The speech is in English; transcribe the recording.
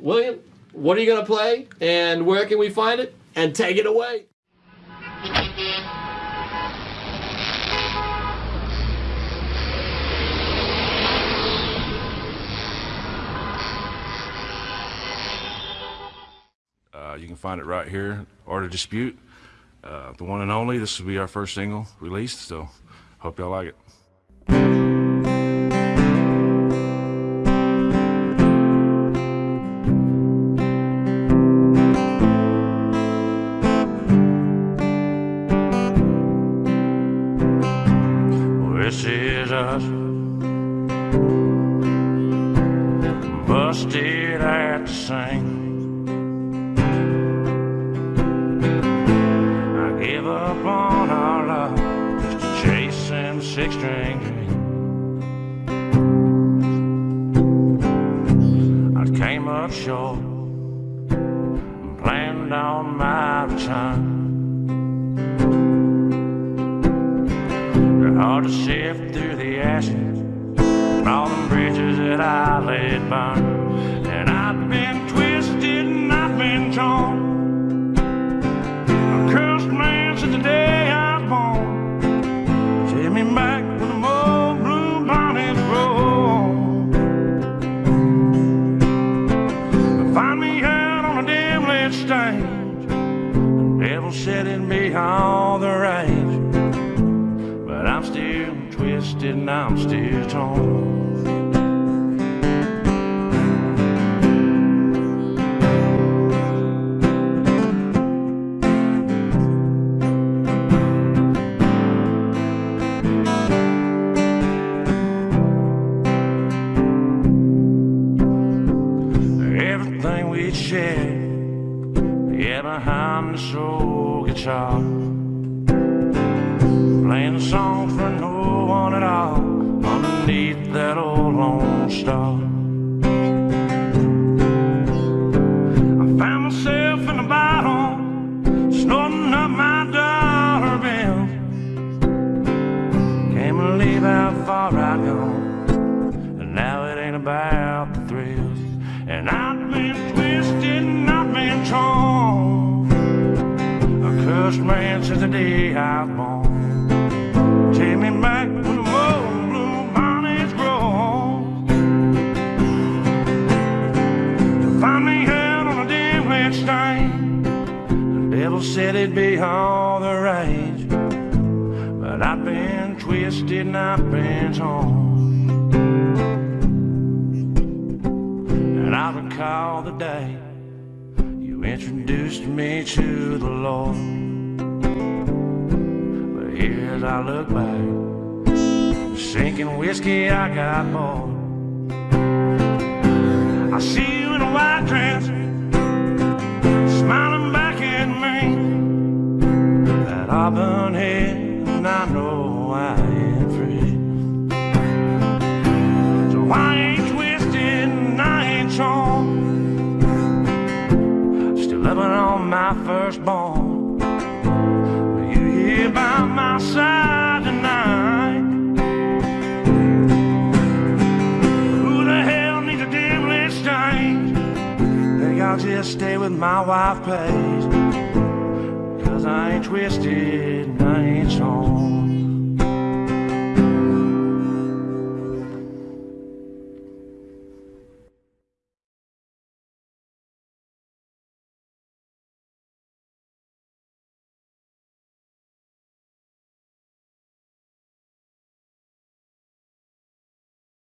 William, what are you going to play and where can we find it? And take it away. Uh, you can find it right here, Art of Dispute, uh, the one and only. This will be our first single released, so hope y'all like it. Us busted at the seam. I give up on our love just to chasing the six string. I came up short and planned on my return. Hard to sift through the ashes and all the bridges that I let burn. And I've been twisted and I've been torn. A cursed man since the day I was born. Take me back when the more blue bonnets grow. Find me out on a dim lit stage. The devil said it'd all the rage. I'm still twisted and I'm still torn. Everything we'd shared, yeah, behind the soul guitar. Song for no one at all underneath that old lone star. I found myself in a bottle, snorting up my dollar bills. Can't believe how far I'd gone, and now it ain't about the thrills. And I've been twisted and I've been torn. A cursed man since the day I was born. Lit. The devil said it'd be all the rage. But I've been twisted and I've been torn. And I recall the day you introduced me to the Lord. But here as I look back, sinking whiskey, I got bored. I see That auburn head, and I know I am free. So I ain't twisted and I ain't torn. Still loving on my firstborn. But you here by my side tonight. Who the hell needs a dim lit? Think I'll just stay with my wife, Paige. Twisted ain't torn.